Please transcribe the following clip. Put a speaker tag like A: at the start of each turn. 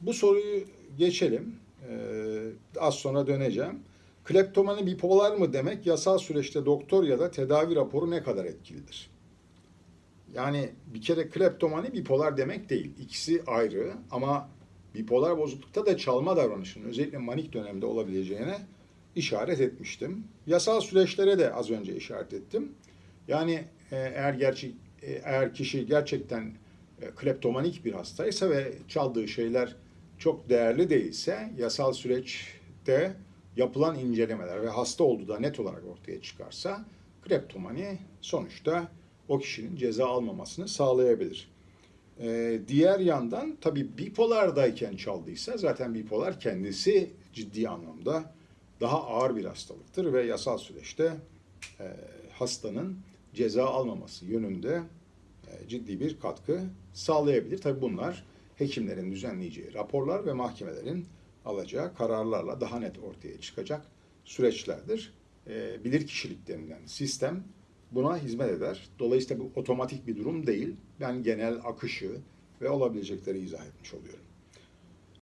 A: bu soruyu geçelim. Ee, az sonra döneceğim. Kleptomani bipolar mı demek yasal süreçte doktor ya da tedavi raporu ne kadar etkilidir? Yani bir kere kleptomani bipolar demek değil. İkisi ayrı ama bipolar bozuklukta da çalma davranışının özellikle manik dönemde olabileceğine işaret etmiştim. Yasal süreçlere de az önce işaret ettim. Yani e, eğer gerçek eğer kişi gerçekten e, kleptomanik bir hastaysa ve çaldığı şeyler çok değerli değilse yasal süreçte yapılan incelemeler ve hasta olduğu da net olarak ortaya çıkarsa kleptomani sonuçta o kişinin ceza almamasını sağlayabilir. Ee, diğer yandan tabii bipolardayken çaldıysa zaten bipolar kendisi ciddi anlamda daha ağır bir hastalıktır ve yasal süreçte e, hastanın ceza almaması yönünde e, ciddi bir katkı sağlayabilir. Tabii bunlar hekimlerin düzenleyeceği raporlar ve mahkemelerin alacağı kararlarla daha net ortaya çıkacak süreçlerdir. E, bilir kişilik denilen sistem buna hizmet eder. Dolayısıyla bu otomatik bir durum değil. Ben genel akışı ve olabilecekleri izah etmiş oluyorum.